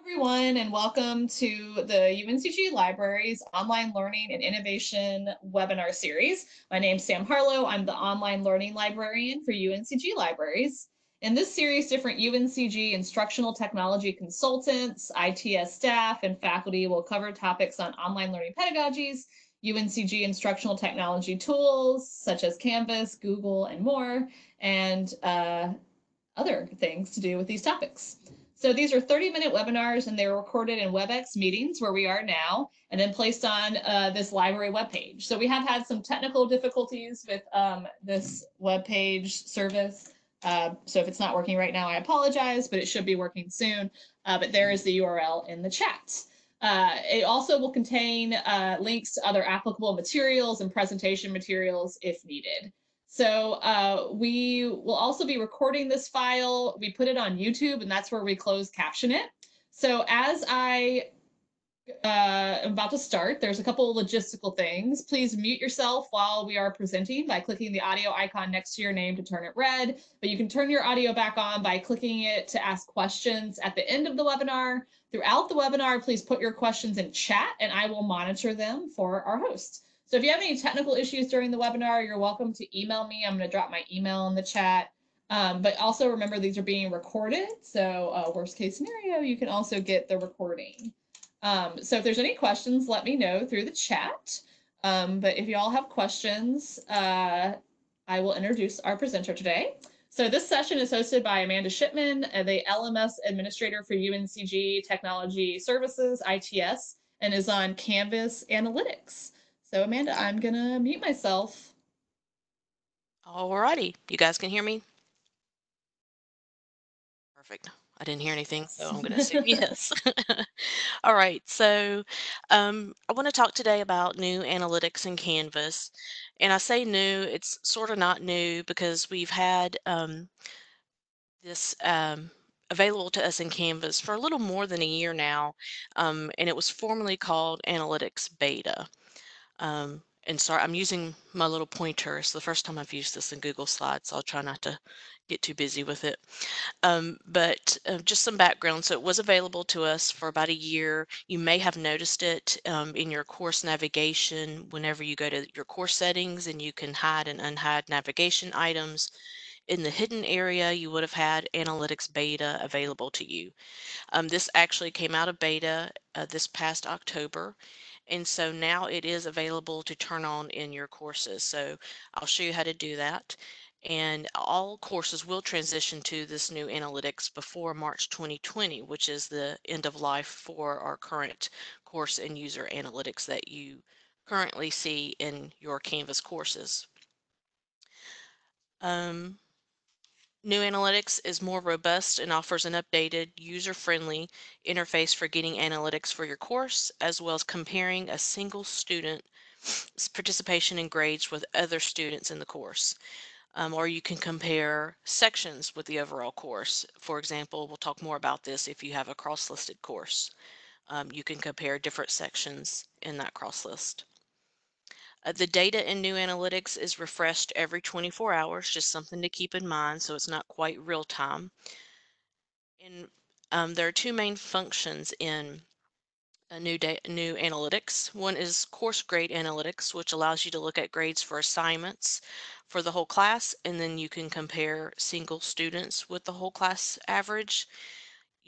everyone, and welcome to the UNCG Libraries Online Learning and Innovation webinar series. My name is Sam Harlow. I'm the online learning librarian for UNCG Libraries. In this series, different UNCG instructional technology consultants, ITS staff, and faculty will cover topics on online learning pedagogies, UNCG instructional technology tools such as Canvas, Google, and more, and uh, other things to do with these topics. So these are 30 minute webinars and they're recorded in WebEx meetings where we are now and then placed on uh, this library webpage. So we have had some technical difficulties with um, this webpage service. Uh, so if it's not working right now, I apologize, but it should be working soon. Uh, but there is the URL in the chat. Uh, it also will contain uh, links to other applicable materials and presentation materials if needed. So uh, we will also be recording this file. We put it on YouTube and that's where we close caption it. So as I uh, am about to start, there's a couple of logistical things. Please mute yourself while we are presenting by clicking the audio icon next to your name to turn it red, but you can turn your audio back on by clicking it to ask questions at the end of the webinar. Throughout the webinar, please put your questions in chat and I will monitor them for our host. So if you have any technical issues during the webinar, you're welcome to email me. I'm going to drop my email in the chat. Um, but also remember these are being recorded. So uh, worst case scenario, you can also get the recording. Um, so if there's any questions, let me know through the chat. Um, but if you all have questions, uh, I will introduce our presenter today. So this session is hosted by Amanda Shipman, uh, the LMS administrator for UNCG Technology Services, ITS, and is on Canvas Analytics. So Amanda, I'm gonna mute myself. Alrighty, you guys can hear me? Perfect. I didn't hear anything, so I'm going to assume yes. All right, so um, I want to talk today about new analytics in Canvas. And I say new, it's sort of not new because we've had um, this um, available to us in Canvas for a little more than a year now, um, and it was formerly called Analytics Beta. Um, and sorry, I'm using my little pointer. It's the first time I've used this in Google Slides, so I'll try not to get too busy with it. Um, but uh, just some background. So it was available to us for about a year. You may have noticed it um, in your course navigation whenever you go to your course settings and you can hide and unhide navigation items. In the hidden area, you would have had Analytics Beta available to you. Um, this actually came out of beta uh, this past October and so now it is available to turn on in your courses. So I'll show you how to do that. And all courses will transition to this new analytics before March 2020, which is the end of life for our current course and user analytics that you currently see in your Canvas courses. Um, New Analytics is more robust and offers an updated, user-friendly interface for getting analytics for your course, as well as comparing a single student's participation and grades with other students in the course. Um, or you can compare sections with the overall course. For example, we'll talk more about this if you have a cross-listed course. Um, you can compare different sections in that cross list. Uh, the data in new analytics is refreshed every 24 hours, just something to keep in mind so it's not quite real time. And um, there are two main functions in new new analytics. One is course grade analytics, which allows you to look at grades for assignments for the whole class, and then you can compare single students with the whole class average.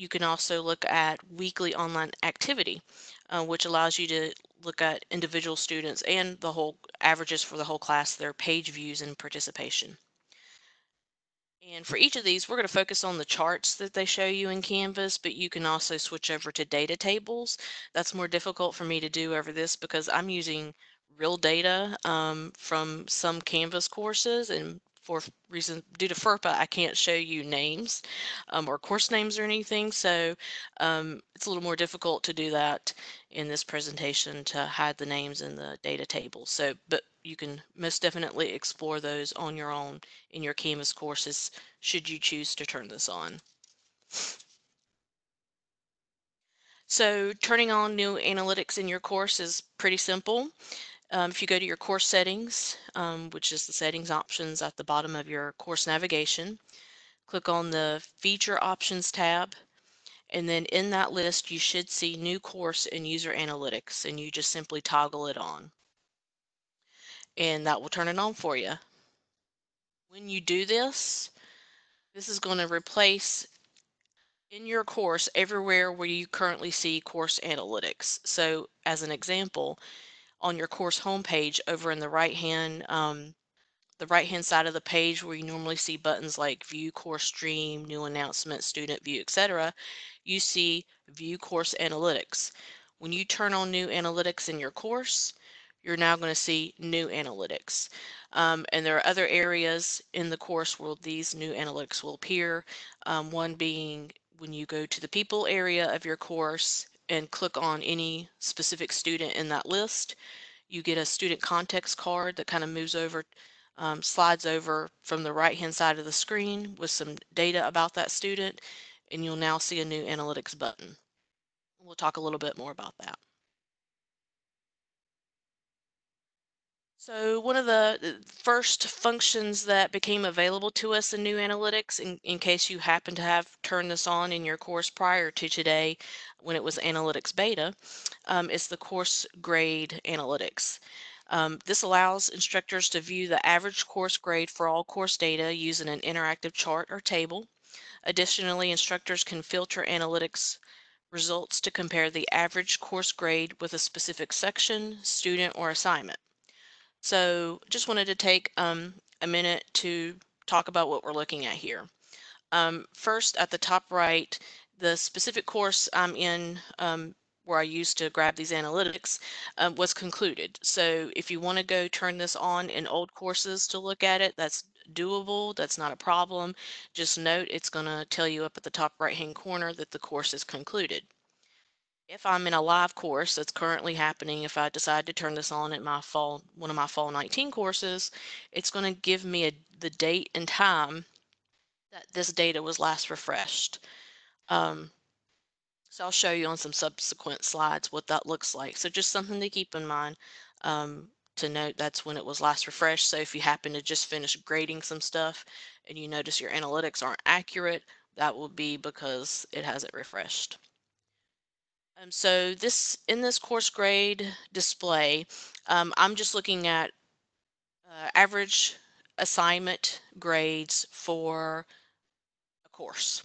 You can also look at weekly online activity, uh, which allows you to look at individual students and the whole averages for the whole class, their page views and participation. And for each of these, we're going to focus on the charts that they show you in Canvas, but you can also switch over to data tables. That's more difficult for me to do over this because I'm using real data um, from some Canvas courses and for reason due to FERPA, I can't show you names um, or course names or anything. So um, it's a little more difficult to do that in this presentation to hide the names in the data table. So, but you can most definitely explore those on your own in your Canvas courses should you choose to turn this on. So turning on new analytics in your course is pretty simple. Um, if you go to your course settings, um, which is the settings options at the bottom of your course navigation, click on the feature options tab And then in that list, you should see new course and user analytics and you just simply toggle it on. And that will turn it on for you. When you do this, this is going to replace in your course everywhere where you currently see course analytics. So as an example, on your course homepage over in the right hand um, the right hand side of the page where you normally see buttons like view course stream, new announcement, student view, etc., you see view course analytics. When you turn on new analytics in your course, you're now going to see new analytics. Um, and there are other areas in the course where these new analytics will appear. Um, one being when you go to the people area of your course and click on any specific student in that list, you get a student context card that kind of moves over um, slides over from the right hand side of the screen with some data about that student and you'll now see a new analytics button. We'll talk a little bit more about that. So one of the first functions that became available to us in new analytics, in, in case you happen to have turned this on in your course prior to today when it was analytics beta, um, is the course grade analytics. Um, this allows instructors to view the average course grade for all course data using an interactive chart or table. Additionally, instructors can filter analytics results to compare the average course grade with a specific section, student, or assignment. So just wanted to take um, a minute to talk about what we're looking at here. Um, first, at the top right, the specific course I'm in um, where I used to grab these analytics uh, was concluded. So if you want to go turn this on in old courses to look at it, that's doable. That's not a problem. Just note it's going to tell you up at the top right hand corner that the course is concluded. If I'm in a live course that's currently happening, if I decide to turn this on at my fall, one of my fall 19 courses, it's going to give me a, the date and time that this data was last refreshed. Um, so I'll show you on some subsequent slides what that looks like. So just something to keep in mind um, to note that's when it was last refreshed. So if you happen to just finish grading some stuff and you notice your analytics aren't accurate, that will be because it hasn't refreshed. Um, so this in this course grade display, um, I'm just looking at uh, average assignment grades for a course.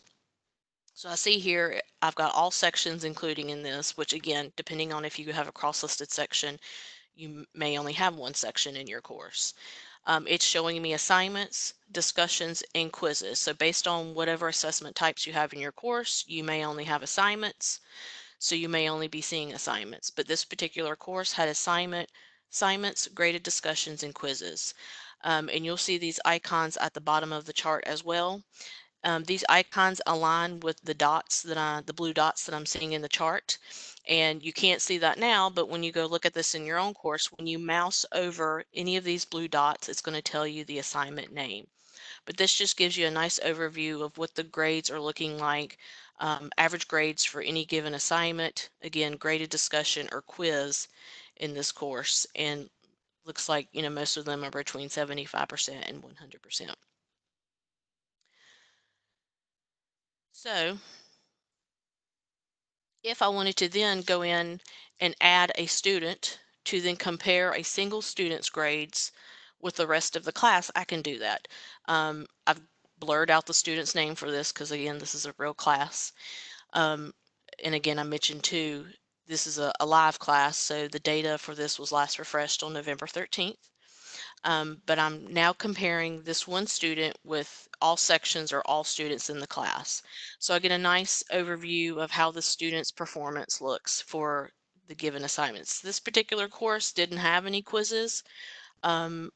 So I see here, I've got all sections including in this, which again, depending on if you have a cross-listed section, you may only have one section in your course. Um, it's showing me assignments, discussions, and quizzes. So based on whatever assessment types you have in your course, you may only have assignments. So you may only be seeing assignments. But this particular course had assignment, assignments, graded discussions, and quizzes. Um, and you'll see these icons at the bottom of the chart as well. Um, these icons align with the dots that I, the blue dots that I'm seeing in the chart. And you can't see that now, but when you go look at this in your own course, when you mouse over any of these blue dots, it's going to tell you the assignment name. But this just gives you a nice overview of what the grades are looking like, um, average grades for any given assignment, again, graded discussion or quiz in this course. And looks like, you know, most of them are between 75% and 100%. So if I wanted to then go in and add a student to then compare a single student's grades with the rest of the class, I can do that. Um, I've blurred out the student's name for this because again, this is a real class. Um, and again, I mentioned too, this is a, a live class, so the data for this was last refreshed on November 13th. Um, but I'm now comparing this one student with all sections or all students in the class. So I get a nice overview of how the student's performance looks for the given assignments. This particular course didn't have any quizzes um,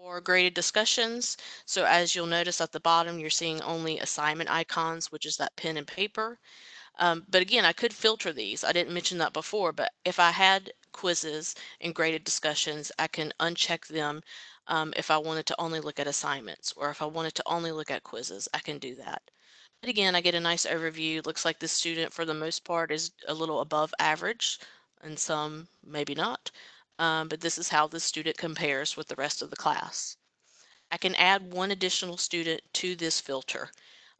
or graded discussions. So as you'll notice at the bottom, you're seeing only assignment icons, which is that pen and paper. Um, but again, I could filter these. I didn't mention that before, but if I had quizzes and graded discussions, I can uncheck them um, if I wanted to only look at assignments or if I wanted to only look at quizzes, I can do that. But again, I get a nice overview. Looks like this student for the most part is a little above average and some maybe not. Um, but this is how the student compares with the rest of the class. I can add one additional student to this filter.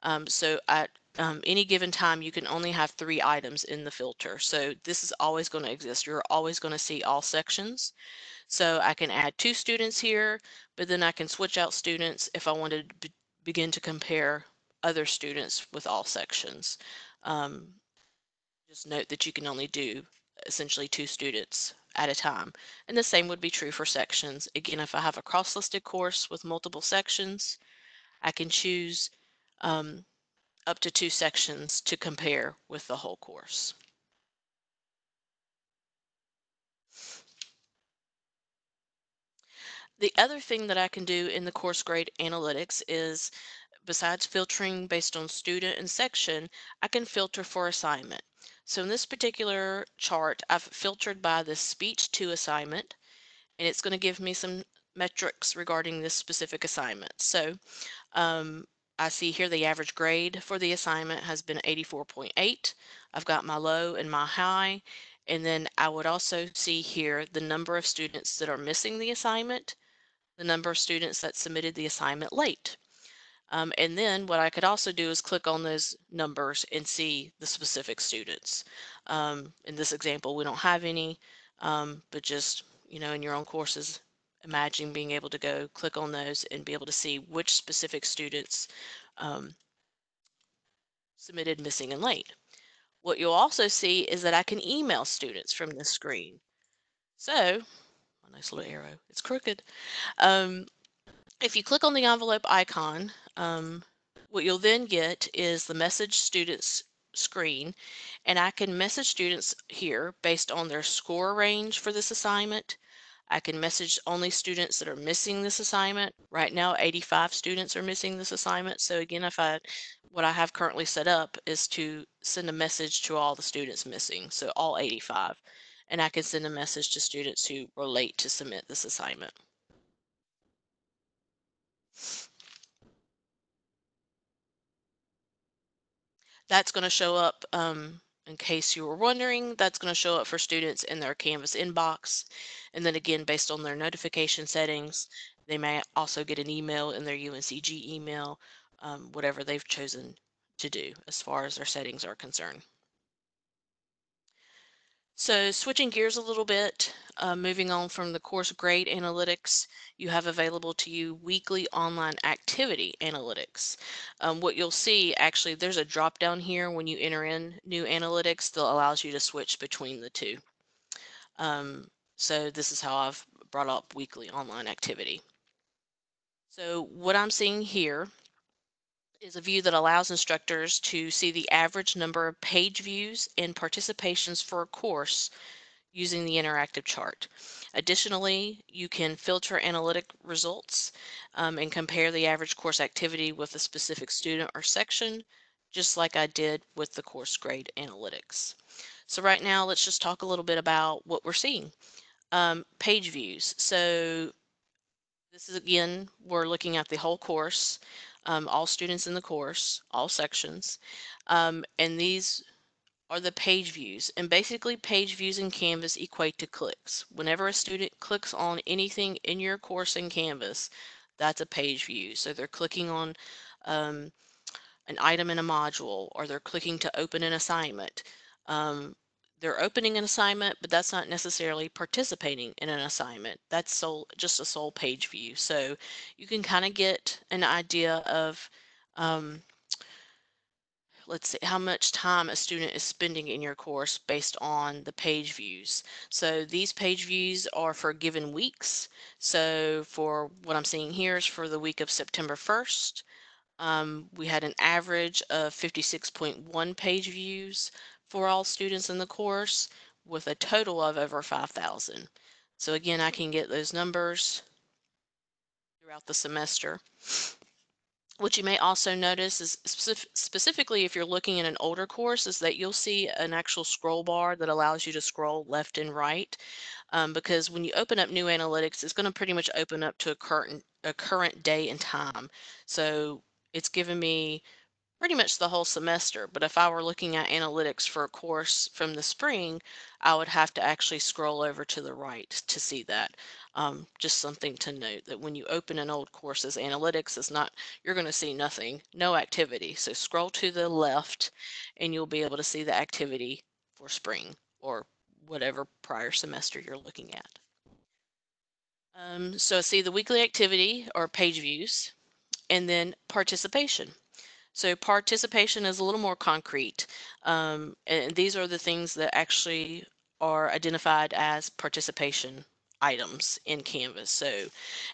Um, so at um, any given time, you can only have three items in the filter. So this is always going to exist. You're always going to see all sections. So I can add two students here, but then I can switch out students if I wanted to be- begin to compare other students with all sections. Um, just note that you can only do essentially two students at a time. And the same would be true for sections. Again, if I have a cross-listed course with multiple sections, I can choose um, up to two sections to compare with the whole course. The other thing that I can do in the course grade analytics is besides filtering based on student and section, I can filter for assignment. So in this particular chart, I've filtered by the speech to assignment, and it's going to give me some metrics regarding this specific assignment. So um, I see here the average grade for the assignment has been 84.8. I've got my low and my high. And then I would also see here the number of students that are missing the assignment, the number of students that submitted the assignment late. Um, and then what I could also do is click on those numbers and see the specific students. Um, in this example, we don't have any, um, but just, you know, in your own courses, imagine being able to go click on those and be able to see which specific students um, submitted missing and late. What you'll also see is that I can email students from this screen. So, a nice little arrow, it's crooked. Um, if you click on the envelope icon, um, what you'll then get is the message students screen, and I can message students here based on their score range for this assignment. I can message only students that are missing this assignment. Right now, 85 students are missing this assignment. So again, if I, what I have currently set up is to send a message to all the students missing, so all 85. And I can send a message to students who were late to submit this assignment. That's going to show up um, in case you were wondering, that's going to show up for students in their Canvas inbox. And then again, based on their notification settings, they may also get an email in their UNCG email, um, whatever they've chosen to do as far as their settings are concerned. So switching gears a little bit, uh, moving on from the course grade analytics, you have available to you weekly online activity analytics. Um, what you'll see, actually, there's a drop down here when you enter in new analytics that allows you to switch between the two. Um, so this is how I've brought up weekly online activity. So what I'm seeing here is a view that allows instructors to see the average number of page views and participations for a course using the interactive chart. Additionally, you can filter analytic results um, and compare the average course activity with a specific student or section, just like I did with the course grade analytics. So right now, let's just talk a little bit about what we're seeing. Um, page views. So this is again, we're looking at the whole course um, all students in the course, all sections. Um, and these are the page views. And basically page views in Canvas equate to clicks. Whenever a student clicks on anything in your course in Canvas, that's a page view. So they're clicking on um, an item in a module or they're clicking to open an assignment. Um, they're opening an assignment, but that's not necessarily participating in an assignment. That's sole, just a sole page view. So you can kind of get an idea of, um, let's see, how much time a student is spending in your course based on the page views. So these page views are for given weeks. So for what I'm seeing here is for the week of September 1st. Um, we had an average of 56.1 page views for all students in the course with a total of over 5,000. So again, I can get those numbers throughout the semester. What you may also notice is specific, specifically if you're looking at an older course is that you'll see an actual scroll bar that allows you to scroll left and right. Um, because when you open up new analytics, it's going to pretty much open up to a current, a current day and time. So it's given me pretty much the whole semester. But if I were looking at analytics for a course from the spring, I would have to actually scroll over to the right to see that. Um, just something to note that when you open an old course as analytics, it's not, you're going to see nothing, no activity. So scroll to the left and you'll be able to see the activity for spring or whatever prior semester you're looking at. Um, so see the weekly activity or page views and then participation. So participation is a little more concrete. Um, and these are the things that actually are identified as participation items in Canvas. So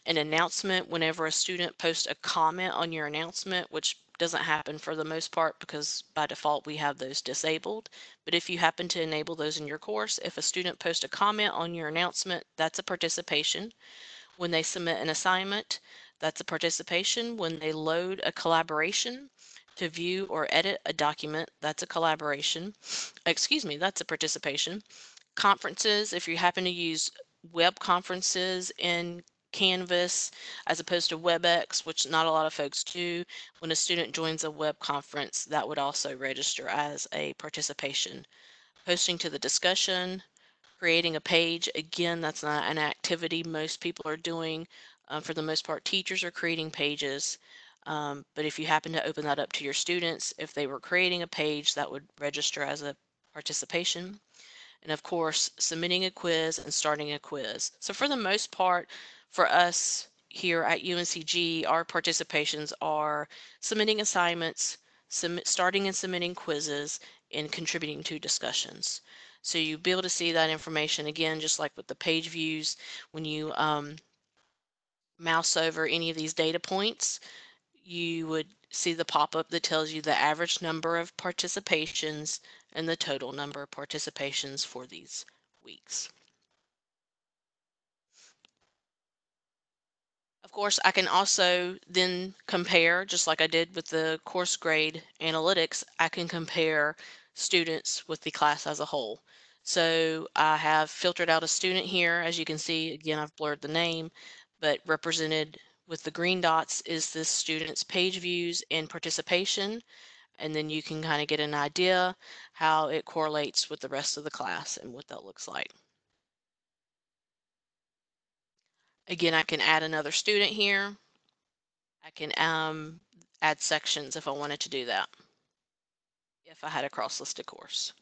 an announcement whenever a student posts a comment on your announcement, which doesn't happen for the most part because by default we have those disabled. But if you happen to enable those in your course, if a student posts a comment on your announcement, that's a participation. When they submit an assignment, that's a participation. When they load a collaboration, to view or edit a document, that's a collaboration. Excuse me, that's a participation. Conferences, if you happen to use web conferences in Canvas as opposed to WebEx, which not a lot of folks do, when a student joins a web conference, that would also register as a participation. Posting to the discussion, creating a page, again, that's not an activity most people are doing. Um, for the most part, teachers are creating pages. Um, but if you happen to open that up to your students, if they were creating a page, that would register as a participation. And of course, submitting a quiz and starting a quiz. So for the most part, for us here at UNCG, our participations are submitting assignments, submit, starting and submitting quizzes, and contributing to discussions. So you'll be able to see that information again, just like with the page views, when you um, mouse over any of these data points, you would see the pop-up that tells you the average number of participations and the total number of participations for these weeks. Of course, I can also then compare, just like I did with the course grade analytics, I can compare students with the class as a whole. So I have filtered out a student here. As you can see, again, I've blurred the name, but represented with the green dots is this student's page views and participation. And then you can kind of get an idea how it correlates with the rest of the class and what that looks like. Again, I can add another student here. I can um, add sections if I wanted to do that. If I had a cross-listed course.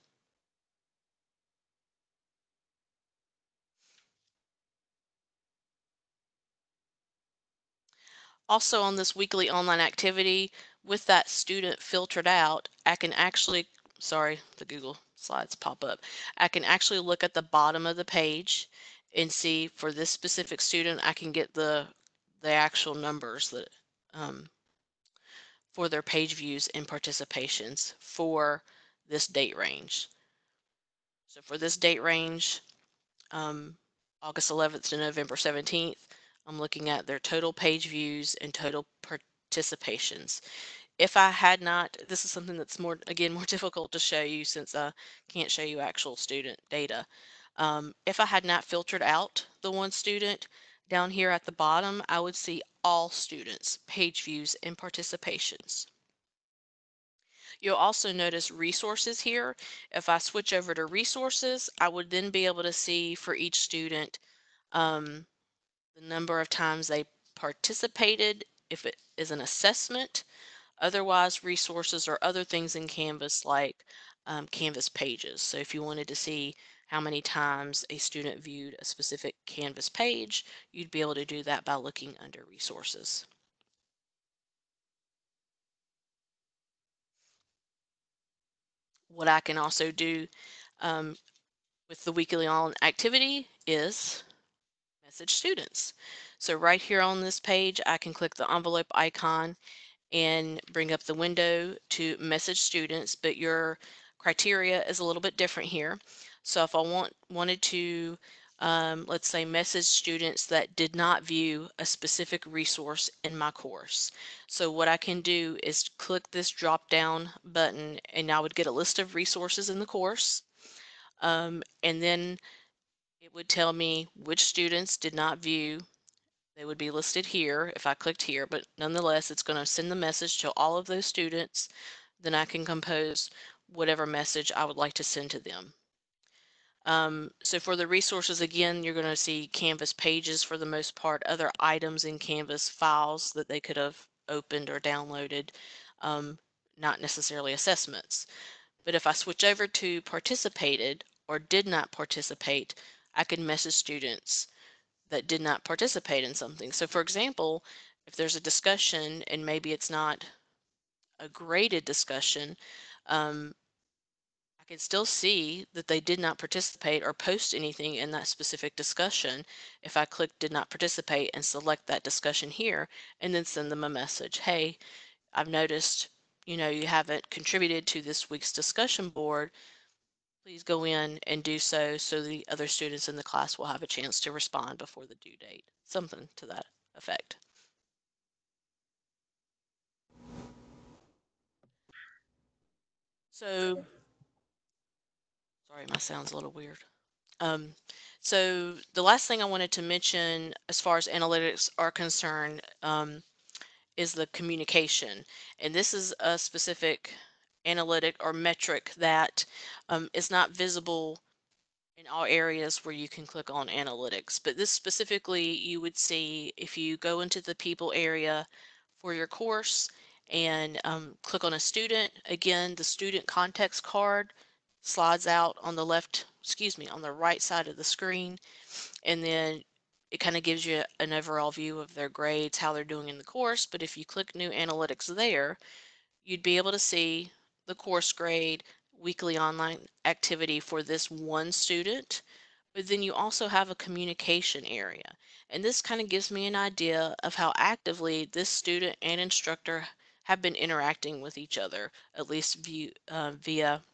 Also on this weekly online activity, with that student filtered out, I can actually, sorry, the Google slides pop up. I can actually look at the bottom of the page and see for this specific student, I can get the, the actual numbers that um, for their page views and participations for this date range. So for this date range, um, August 11th to November 17th, I'm looking at their total page views and total participations. If I had not, this is something that's more, again, more difficult to show you since I can't show you actual student data. Um, if I had not filtered out the one student down here at the bottom, I would see all students, page views, and participations. You'll also notice resources here. If I switch over to resources, I would then be able to see for each student um, the number of times they participated, if it is an assessment, otherwise resources or other things in Canvas like um, Canvas pages. So if you wanted to see how many times a student viewed a specific Canvas page, you'd be able to do that by looking under resources. What I can also do um, with the weekly on activity is message students. So right here on this page, I can click the envelope icon and bring up the window to message students, but your criteria is a little bit different here. So if I want wanted to, um, let's say, message students that did not view a specific resource in my course. So what I can do is click this drop down button and I would get a list of resources in the course. Um, and then it would tell me which students did not view. They would be listed here if I clicked here, but nonetheless, it's going to send the message to all of those students then I can compose whatever message I would like to send to them. Um, so for the resources, again, you're going to see Canvas pages for the most part, other items in Canvas files that they could have opened or downloaded, um, not necessarily assessments. But if I switch over to participated or did not participate, I can message students that did not participate in something. So for example, if there's a discussion and maybe it's not a graded discussion, um, I can still see that they did not participate or post anything in that specific discussion if I click did not participate and select that discussion here and then send them a message. Hey, I've noticed, you know, you haven't contributed to this week's discussion board. Please go in and do so so the other students in the class will have a chance to respond before the due date. Something to that effect. So, sorry, my sound's a little weird. Um, so the last thing I wanted to mention as far as analytics are concerned um, is the communication. And this is a specific analytic or metric that um, is not visible in all areas where you can click on analytics. But this specifically you would see if you go into the people area for your course and um, click on a student. Again, the student context card slides out on the left, excuse me, on the right side of the screen. And then it kind of gives you an overall view of their grades, how they're doing in the course. But if you click new analytics there, you'd be able to see the course grade, weekly online activity for this one student. But then you also have a communication area. And this kind of gives me an idea of how actively this student and instructor have been interacting with each other, at least view, uh, via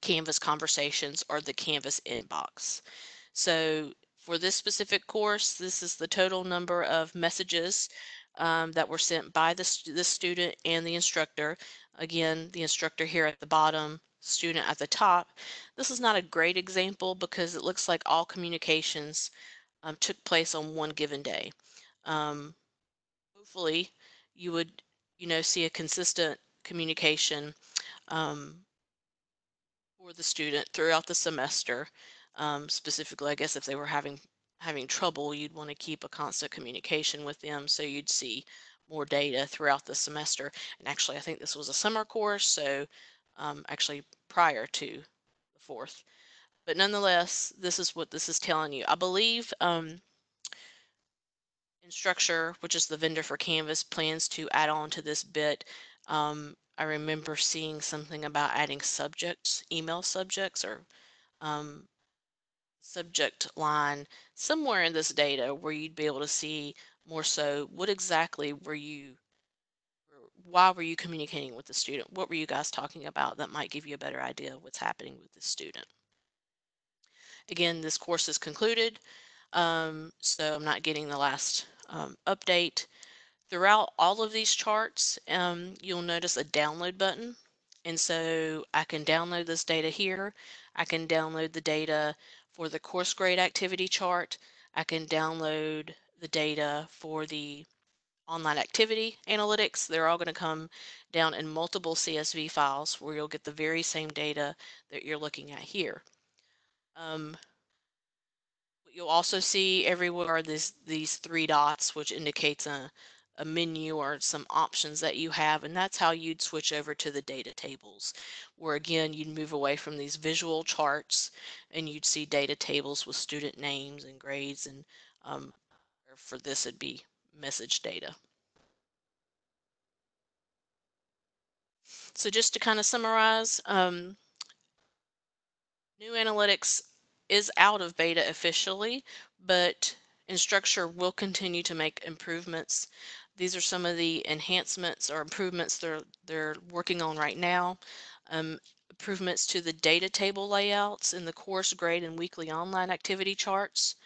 Canvas conversations or the Canvas inbox. So for this specific course, this is the total number of messages um, that were sent by the, st the student and the instructor. Again, the instructor here at the bottom, student at the top. This is not a great example because it looks like all communications um, took place on one given day. Um, hopefully you would, you know, see a consistent communication um, for the student throughout the semester. Um, specifically, I guess if they were having having trouble, you'd want to keep a constant communication with them so you'd see more data throughout the semester. And actually, I think this was a summer course, so um, actually prior to the fourth. But nonetheless, this is what this is telling you. I believe um, Instructure, which is the vendor for Canvas, plans to add on to this bit um, I remember seeing something about adding subjects, email subjects or um, subject line somewhere in this data where you'd be able to see more so what exactly were you why were you communicating with the student what were you guys talking about that might give you a better idea of what's happening with the student again this course is concluded um, so I'm not getting the last um, update Throughout all of these charts, um, you'll notice a download button. And so I can download this data here. I can download the data for the course grade activity chart. I can download the data for the online activity analytics. They're all going to come down in multiple CSV files where you'll get the very same data that you're looking at here. Um, you'll also see everywhere this, these three dots, which indicates a, a menu or some options that you have and that's how you'd switch over to the data tables where again you'd move away from these visual charts and you'd see data tables with student names and grades and um, for this it'd be message data. So just to kind of summarize, um, new analytics is out of beta officially, but Instructure will continue to make improvements these are some of the enhancements or improvements they're, they're working on right now. Um, improvements to the data table layouts in the course grade and weekly online activity charts.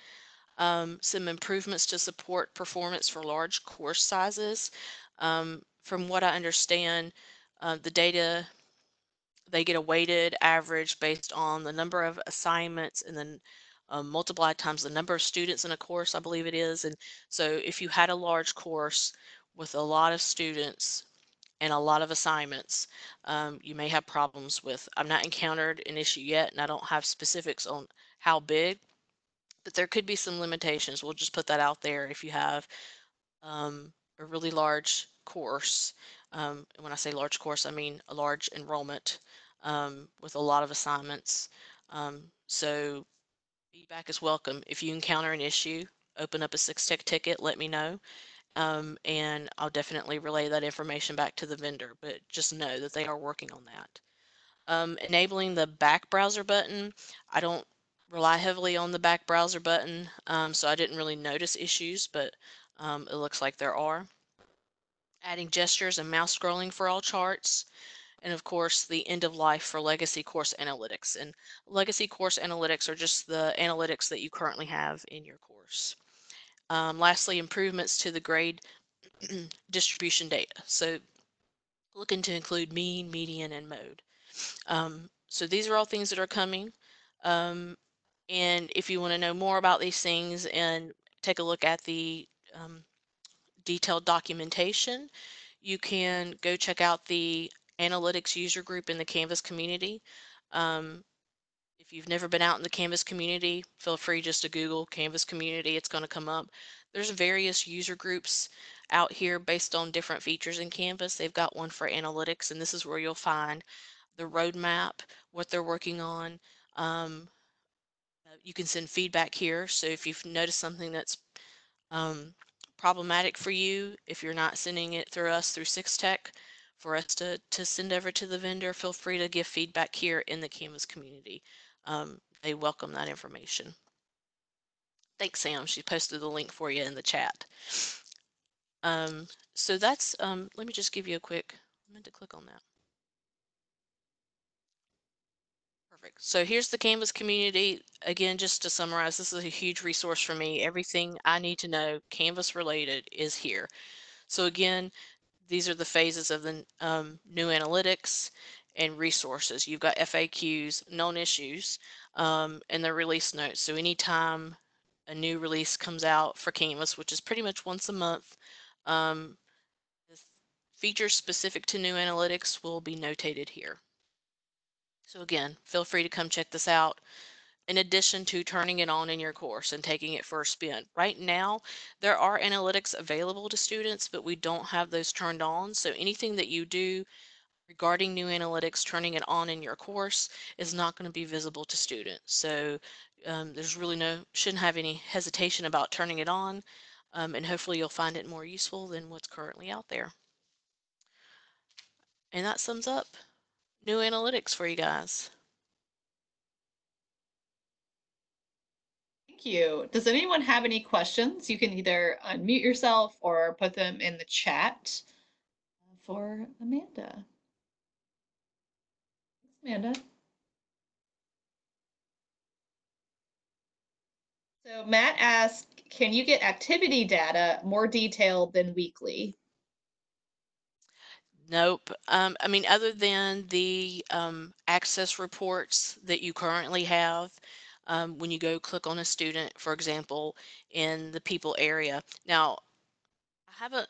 Um, some improvements to support performance for large course sizes. Um, from what I understand, uh, the data, they get a weighted average based on the number of assignments and then um, multiplied times the number of students in a course, I believe it is. And so if you had a large course with a lot of students, and a lot of assignments, um, you may have problems with. I've not encountered an issue yet, and I don't have specifics on how big, but there could be some limitations. We'll just put that out there if you have um, a really large course. Um, and when I say large course, I mean a large enrollment um, with a lot of assignments. Um, so feedback is welcome. If you encounter an issue, open up a six tech ticket, let me know. Um, and I'll definitely relay that information back to the vendor, but just know that they are working on that. Um, enabling the back browser button, I don't rely heavily on the back browser button, um, so I didn't really notice issues, but um, it looks like there are. Adding gestures and mouse scrolling for all charts, and of course the end of life for legacy course analytics. And legacy course analytics are just the analytics that you currently have in your course. Um, lastly, improvements to the grade distribution data. So looking to include mean, median, and mode. Um, so these are all things that are coming. Um, and if you want to know more about these things and take a look at the um, detailed documentation, you can go check out the analytics user group in the Canvas community. Um, if you've never been out in the Canvas community, feel free just to Google Canvas community. It's going to come up. There's various user groups out here based on different features in Canvas. They've got one for analytics, and this is where you'll find the roadmap, what they're working on. Um, you can send feedback here. So if you've noticed something that's um, problematic for you, if you're not sending it through us through Tech, for us to, to send over to the vendor, feel free to give feedback here in the Canvas community um, they welcome that information. Thanks, Sam. She posted the link for you in the chat. Um, so that's, um, let me just give you a quick, I meant to click on that. Perfect. So here's the Canvas community. Again, just to summarize, this is a huge resource for me. Everything I need to know Canvas related is here. So again, these are the phases of the um, new analytics and resources. You've got FAQs, known issues, um, and the release notes. So anytime a new release comes out for Canvas, which is pretty much once a month, um, features specific to new analytics will be notated here. So again, feel free to come check this out in addition to turning it on in your course and taking it for a spin. Right now, there are analytics available to students, but we don't have those turned on. So anything that you do regarding new analytics, turning it on in your course is not going to be visible to students. So um, there's really no, shouldn't have any hesitation about turning it on. Um, and hopefully you'll find it more useful than what's currently out there. And that sums up new analytics for you guys. Thank you. Does anyone have any questions? You can either unmute yourself or put them in the chat for Amanda. Amanda. So Matt asked, can you get activity data more detailed than weekly? Nope. Um, I mean, other than the um, access reports that you currently have, um, when you go click on a student, for example, in the people area. Now, I haven't,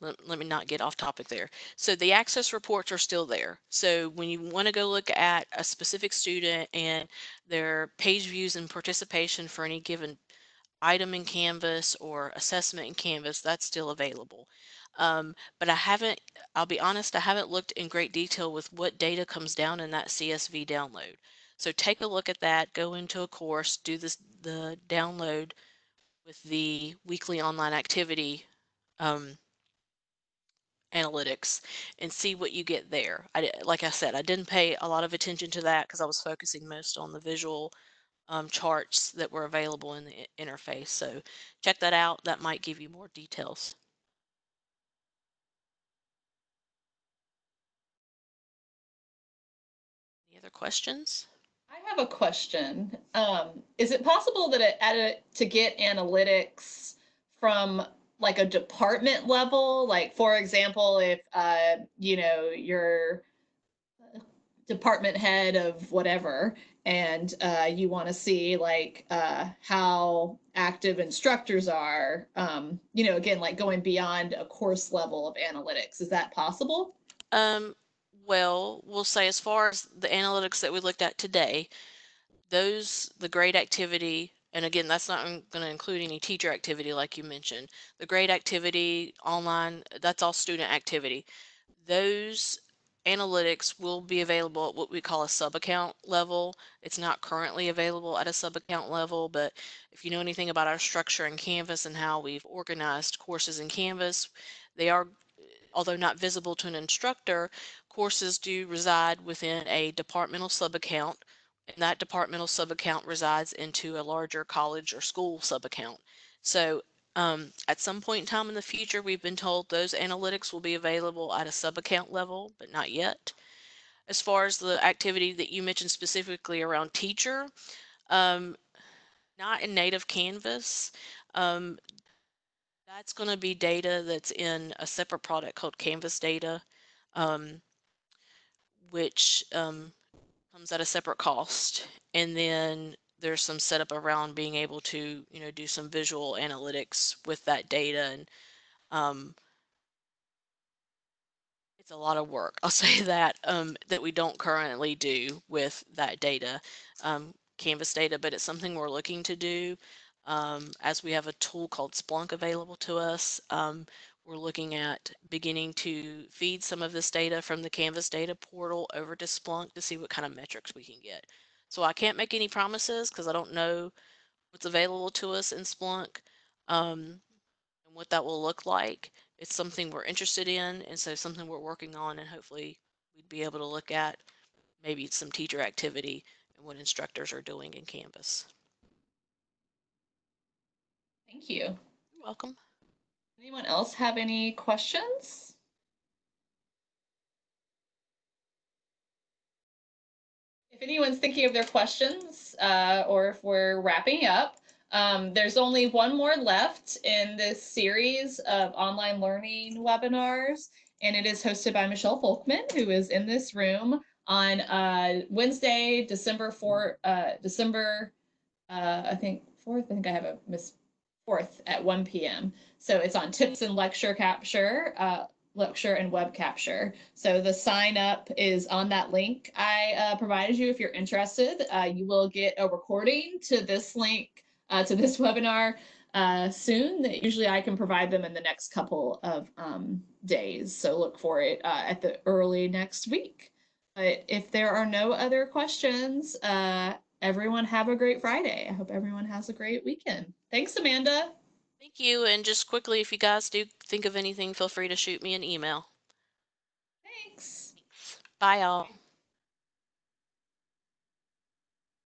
let, me not get off topic there. So the access reports are still there. So when you want to go look at a specific student and their page views and participation for any given item in Canvas or assessment in Canvas, that's still available. Um, but I haven't, I'll be honest, I haven't looked in great detail with what data comes down in that CSV download. So take a look at that, go into a course, do this, the download with the weekly online activity um, analytics and see what you get there. I, like I said, I didn't pay a lot of attention to that because I was focusing most on the visual um, charts that were available in the interface. So check that out. That might give you more details. Any other questions? I have a question. Um, is it possible that it, a, to get analytics from like a department level? Like, for example, if, uh, you know, your department head of whatever and uh, you want to see like uh, how active instructors are um, you know again like going beyond a course level of analytics is that possible Um, well, we'll say as far as the analytics that we looked at today, those, the grade activity, and again, that's not going to include any teacher activity like you mentioned. The grade activity online, that's all student activity. Those analytics will be available at what we call a sub-account level. It's not currently available at a sub-account level, but if you know anything about our structure in Canvas and how we've organized courses in Canvas, they are although not visible to an instructor, courses do reside within a departmental sub-account, and that departmental sub-account resides into a larger college or school sub-account. So um, at some point in time in the future, we've been told those analytics will be available at a sub-account level, but not yet. As far as the activity that you mentioned specifically around teacher, um, not in native Canvas. Um, that's going to be data that's in a separate product called Canvas Data, um, which um, comes at a separate cost. And then there's some setup around being able to, you know, do some visual analytics with that data. And um, it's a lot of work. I'll say that um, that we don't currently do with that data, um, Canvas data, but it's something we're looking to do um, as we have a tool called Splunk available to us. Um, we're looking at beginning to feed some of this data from the Canvas data portal over to Splunk to see what kind of metrics we can get. So I can't make any promises because I don't know what's available to us in Splunk um, and what that will look like. It's something we're interested in, and so something we're working on, and hopefully we'd be able to look at maybe some teacher activity and what instructors are doing in Canvas. Thank you. You're welcome. Anyone else have any questions? If anyone's thinking of their questions, uh, or if we're wrapping up, um, there's only one more left in this series of online learning webinars, and it is hosted by Michelle Folkman, who is in this room on uh, Wednesday, December 4th, uh, December, uh, I think 4th, I think I have a miss 4th at 1 p.m. So it's on tips and lecture capture, uh, lecture and web capture. So the sign up is on that link I uh, provided you if you're interested. Uh, you will get a recording to this link, uh, to this webinar uh, soon. That Usually I can provide them in the next couple of um, days. So look for it uh, at the early next week. But if there are no other questions, uh, everyone have a great Friday. I hope everyone has a great weekend. Thanks, Amanda. Thank you. And just quickly, if you guys do think of anything, feel free to shoot me an email. Thanks. Bye, y'all.